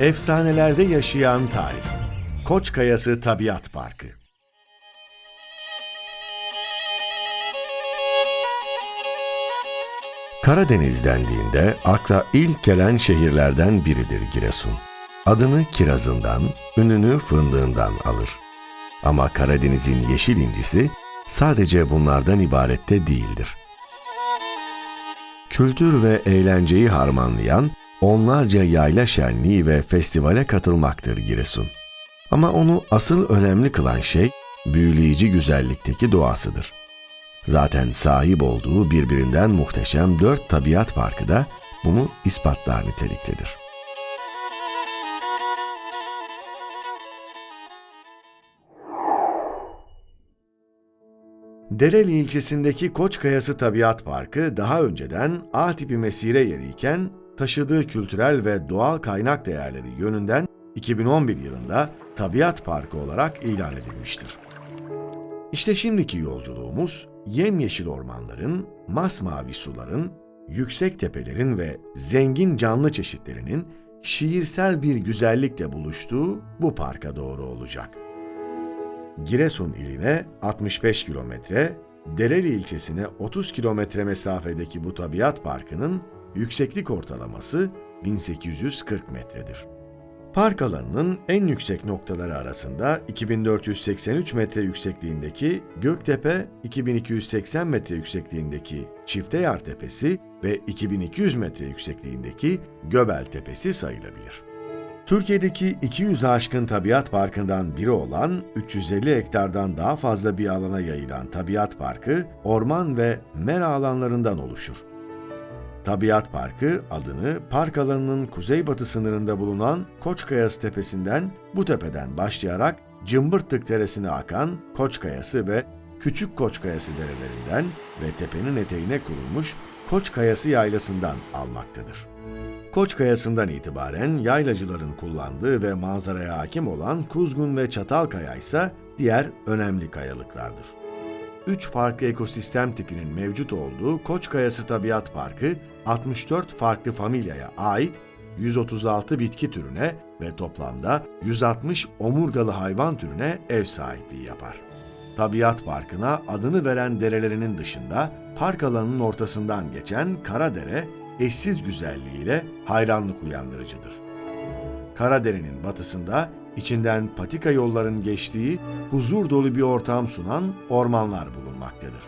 Efsanelerde yaşayan tarih. Koç Kayası Tabiat Parkı. Karadeniz dendiğinde akla ilk gelen şehirlerden biridir Giresun. Adını kirazından, ününü fındığından alır. Ama Karadeniz'in yeşil incisi sadece bunlardan ibarette değildir. Kültür ve eğlenceyi harmanlayan onlarca yayla şenliği ve festivale katılmaktır Giresun. Ama onu asıl önemli kılan şey büyüleyici güzellikteki doğasıdır. Zaten sahip olduğu birbirinden muhteşem dört tabiat parkı da bunu ispatlar niteliktedir. Dereli ilçesindeki Koçkayası Tabiat Parkı daha önceden A tipi mesire yeriyken taşıdığı kültürel ve doğal kaynak değerleri yönünden 2011 yılında Tabiat Parkı olarak ilan edilmiştir. İşte şimdiki yolculuğumuz yemyeşil ormanların, masmavi suların, yüksek tepelerin ve zengin canlı çeşitlerinin şiirsel bir güzellikle buluştuğu bu parka doğru olacak. Giresun iline 65 kilometre, Dereli ilçesine 30 kilometre mesafedeki bu tabiat parkının yükseklik ortalaması 1840 metredir. Park alanının en yüksek noktaları arasında 2483 metre yüksekliğindeki Göktepe, 2280 metre yüksekliğindeki Çifteyar Tepesi ve 2200 metre yüksekliğindeki Göbel Tepesi sayılabilir. Türkiye'deki 200 aşkın tabiat parkından biri olan 350 hektardan daha fazla bir alana yayılan tabiat parkı, orman ve mera alanlarından oluşur. Tabiat Parkı adını park alanının kuzeybatı sınırında bulunan Koçkayası Tepesi'nden bu tepeden başlayarak Cımbırtık Deresi'ne akan Koçkayası ve Küçük Koçkayası derelerinden ve tepenin eteğine kurulmuş Koçkayası Yaylası'ndan almaktadır. Koçkayası'ndan itibaren yaylacıların kullandığı ve manzaraya hakim olan Kuzgun ve Çatalkaya ise diğer önemli kayalıklardır. Üç farklı ekosistem tipinin mevcut olduğu Koçkayası Tabiat Parkı, 64 farklı familyaya ait 136 bitki türüne ve toplamda 160 omurgalı hayvan türüne ev sahipliği yapar. Tabiat Parkı'na adını veren derelerinin dışında park alanının ortasından geçen Karadere, eşsiz güzelliğiyle hayranlık uyandırıcıdır. Karadere'nin batısında içinden patika yolların geçtiği huzur dolu bir ortam sunan ormanlar bulunmaktadır.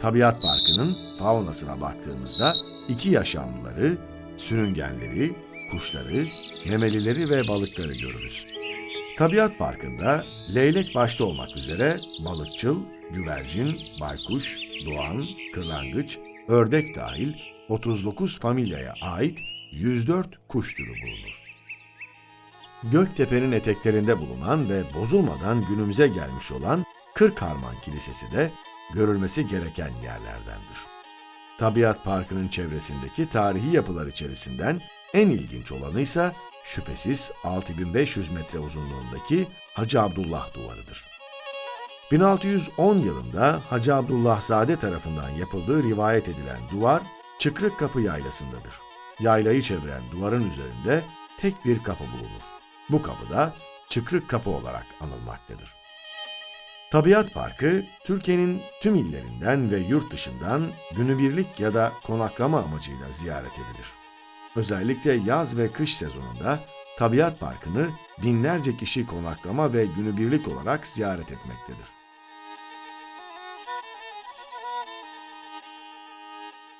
Tabiat Parkı'nın faunasına baktığımızda iki yaşamlıları, sürüngenleri, kuşları, memelileri ve balıkları görürüz. Tabiat Parkı'nda leylek başta olmak üzere balıkçıl, güvercin, baykuş, doğan, kırlangıç, ördek dahil 39 familyaya ait 104 kuş türü bulunur. Göktepe'nin eteklerinde bulunan ve bozulmadan günümüze gelmiş olan Kırkharman Kilisesi de görülmesi gereken yerlerdendir. Tabiat Parkı'nın çevresindeki tarihi yapılar içerisinden en ilginç olanı ise şüphesiz 6500 metre uzunluğundaki Hacı Abdullah Duvarı'dır. 1610 yılında Hacı Abdullah Zade tarafından yapıldığı rivayet edilen duvar Çıkrık Kapı Yaylası'ndadır. Yaylayı çeviren duvarın üzerinde tek bir kapı bulunur. Bu kapı da Çıkrık Kapı olarak anılmaktadır. Tabiat Parkı, Türkiye'nin tüm illerinden ve yurt dışından günübirlik ya da konaklama amacıyla ziyaret edilir. Özellikle yaz ve kış sezonunda Tabiat Parkı'nı binlerce kişi konaklama ve günübirlik olarak ziyaret etmektedir.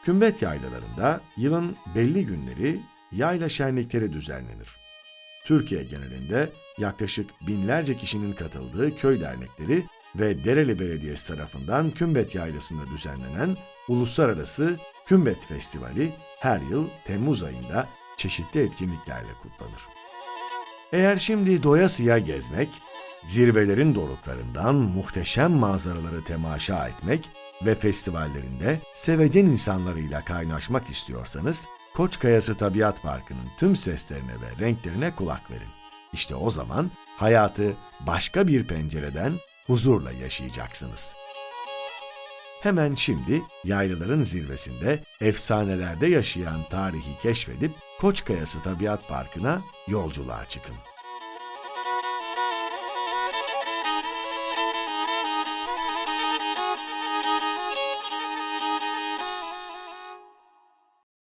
Kümbet yaylalarında yılın belli günleri yayla şenlikleri düzenlenir. Türkiye genelinde yaklaşık binlerce kişinin katıldığı köy dernekleri ve Dereli Belediyesi tarafından Kümbet Yaylası'nda düzenlenen Uluslararası Kümbet Festivali her yıl Temmuz ayında çeşitli etkinliklerle kutlanır. Eğer şimdi doyasıya gezmek, zirvelerin doruklarından muhteşem manzaraları temaşa etmek ve festivallerinde sevecen insanlarıyla kaynaşmak istiyorsanız, Koçkayası Tabiat Parkı'nın tüm seslerine ve renklerine kulak verin. İşte o zaman hayatı başka bir pencereden huzurla yaşayacaksınız. Hemen şimdi yaylaların zirvesinde efsanelerde yaşayan tarihi keşfedip Koç Kayası Tabiat Parkı'na yolculuğa çıkın.